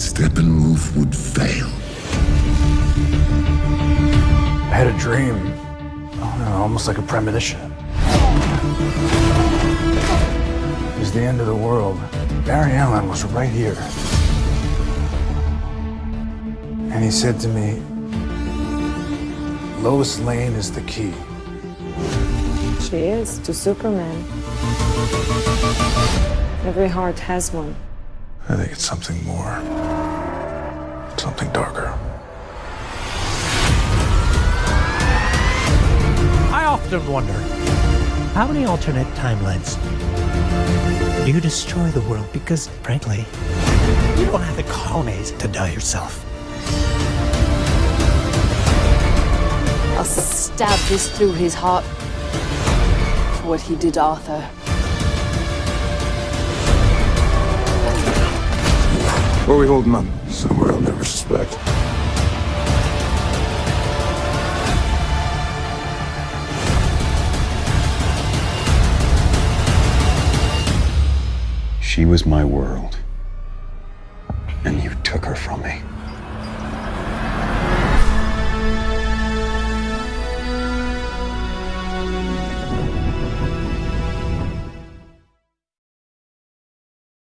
Steppenwolf would fail. I had a dream. I don't know, almost like a premonition. It was the end of the world. Barry Allen was right here. And he said to me, Lois Lane is the key. She is, to Superman. Every heart has one. I think it's something more. Something darker. I often wonder, how many alternate timelines do you destroy the world? Because, frankly, you don't have the cojones to die yourself. I'll stab this through his heart for what he did Arthur. Where are we holding up? Somewhere I'll never suspect. She was my world, and you took her from me.